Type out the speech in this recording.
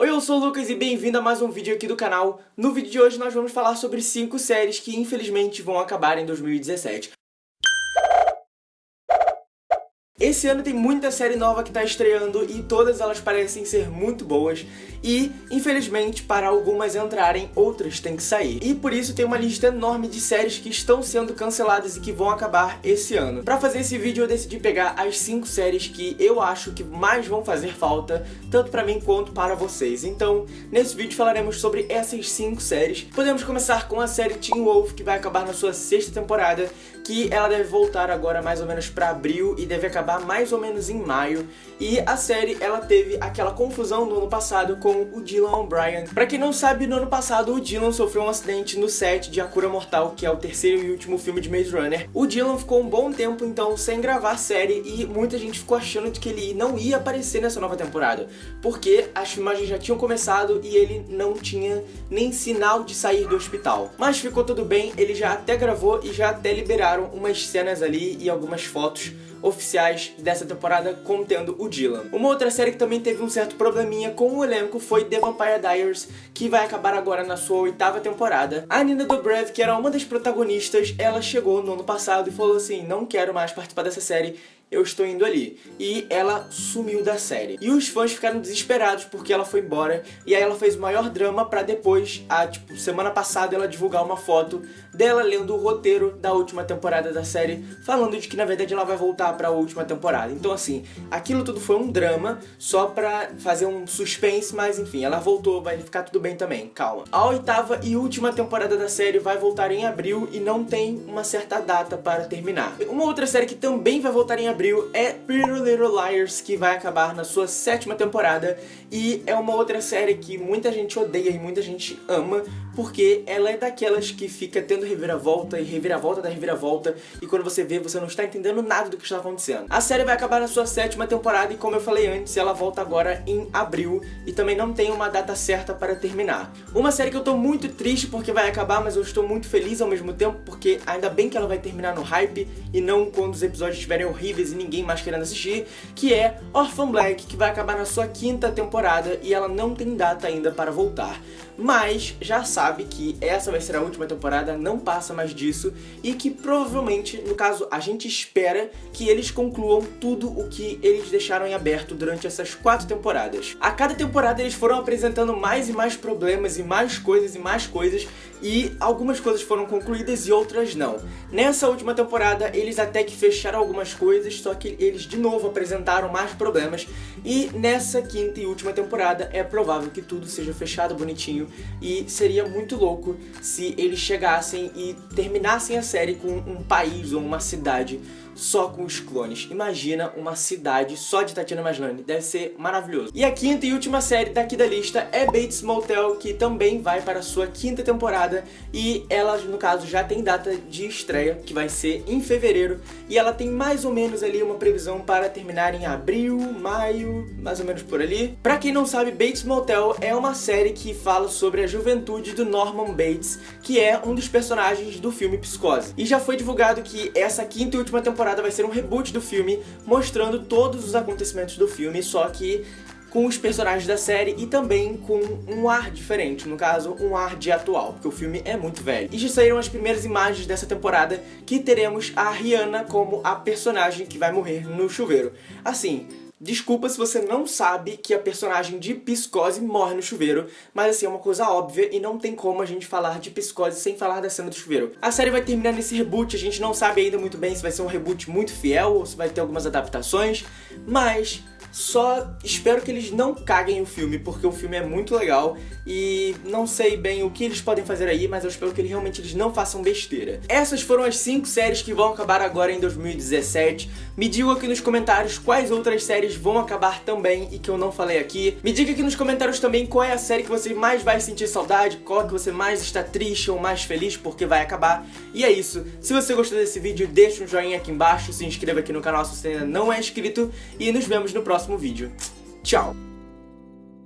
Oi, eu sou o Lucas e bem-vindo a mais um vídeo aqui do canal. No vídeo de hoje nós vamos falar sobre 5 séries que infelizmente vão acabar em 2017. Esse ano tem muita série nova que tá estreando e todas elas parecem ser muito boas e, infelizmente, para algumas entrarem, outras têm que sair. E por isso tem uma lista enorme de séries que estão sendo canceladas e que vão acabar esse ano. Pra fazer esse vídeo eu decidi pegar as 5 séries que eu acho que mais vão fazer falta, tanto pra mim quanto para vocês. Então, nesse vídeo falaremos sobre essas 5 séries. Podemos começar com a série Teen Wolf, que vai acabar na sua sexta temporada, que ela deve voltar agora mais ou menos pra abril e deve acabar acabar mais ou menos em maio. E a série, ela teve aquela confusão no ano passado com o Dylan O'Brien. Pra quem não sabe, no ano passado o Dylan sofreu um acidente no set de A Cura Mortal, que é o terceiro e último filme de Maze Runner. O Dylan ficou um bom tempo, então, sem gravar a série e muita gente ficou achando que ele não ia aparecer nessa nova temporada. Porque as filmagens já tinham começado e ele não tinha nem sinal de sair do hospital. Mas ficou tudo bem, ele já até gravou e já até liberaram umas cenas ali e algumas fotos oficiais dessa temporada contendo o Dylan. Uma outra série que também teve um certo probleminha com o elenco foi The Vampire Diaries, que vai acabar agora na sua oitava temporada. A Nina Dobrev, que era uma das protagonistas, ela chegou no ano passado e falou assim, não quero mais participar dessa série, eu estou indo ali. E ela sumiu da série. E os fãs ficaram desesperados porque ela foi embora. E aí ela fez o maior drama pra depois, a, tipo, semana passada, ela divulgar uma foto dela lendo o roteiro da última temporada da série, falando de que na verdade ela vai voltar pra última temporada. Então assim, aquilo tudo foi um drama, só pra fazer um suspense, mas enfim, ela voltou, vai ficar tudo bem também, calma. A oitava e última temporada da série vai voltar em abril e não tem uma certa data para terminar. Uma outra série que também vai voltar em abril abril é Pretty Little Liars, que vai acabar na sua sétima temporada. E é uma outra série que muita gente odeia e muita gente ama, porque ela é daquelas que fica tendo reviravolta e reviravolta da reviravolta e quando você vê, você não está entendendo nada do que está acontecendo. A série vai acabar na sua sétima temporada e como eu falei antes, ela volta agora em abril e também não tem uma data certa para terminar. Uma série que eu tô muito triste porque vai acabar, mas eu estou muito feliz ao mesmo tempo porque ainda bem que ela vai terminar no hype e não quando os episódios estiverem horríveis e ninguém mais querendo assistir, que é Orphan Black, que vai acabar na sua quinta temporada e ela não tem data ainda para voltar. Mas já sabe que essa vai ser a última temporada, não passa mais disso, e que provavelmente, no caso, a gente espera que eles concluam tudo o que eles deixaram em aberto durante essas quatro temporadas. A cada temporada eles foram apresentando mais e mais problemas e mais coisas e mais coisas, e algumas coisas foram concluídas e outras não. Nessa última temporada eles até que fecharam algumas coisas, só que eles de novo apresentaram mais problemas e nessa quinta e última temporada é provável que tudo seja fechado bonitinho e seria muito louco se eles chegassem e terminassem a série com um país ou uma cidade só com os clones. Imagina uma cidade só de Tatiana Maslany, deve ser maravilhoso. E a quinta e última série daqui da lista é Bates Motel, que também vai para a sua quinta temporada e ela, no caso, já tem data de estreia, que vai ser em fevereiro, e ela tem mais ou menos ali uma previsão para terminar em abril, maio, mais ou menos por ali. Pra quem não sabe, Bates Motel é uma série que fala sobre a juventude do Norman Bates, que é um dos personagens do filme Psicose. E já foi divulgado que essa quinta e última temporada temporada vai ser um reboot do filme, mostrando todos os acontecimentos do filme, só que com os personagens da série e também com um ar diferente, no caso, um ar de atual, porque o filme é muito velho. E já saíram as primeiras imagens dessa temporada que teremos a Rihanna como a personagem que vai morrer no chuveiro. Assim, Desculpa se você não sabe que a personagem de Psicose morre no chuveiro, mas assim, é uma coisa óbvia e não tem como a gente falar de Psicose sem falar da cena do chuveiro. A série vai terminar nesse reboot, a gente não sabe ainda muito bem se vai ser um reboot muito fiel ou se vai ter algumas adaptações, mas só espero que eles não caguem o filme, porque o filme é muito legal e não sei bem o que eles podem fazer aí, mas eu espero que realmente eles não façam besteira. Essas foram as 5 séries que vão acabar agora em 2017. Me digam aqui nos comentários quais outras séries vão acabar também e que eu não falei aqui. Me diga aqui nos comentários também qual é a série que você mais vai sentir saudade, qual que você mais está triste ou mais feliz porque vai acabar. E é isso. Se você gostou desse vídeo, deixa um joinha aqui embaixo, se inscreva aqui no canal se você ainda não é inscrito e nos vemos no próximo vídeo. Tchau!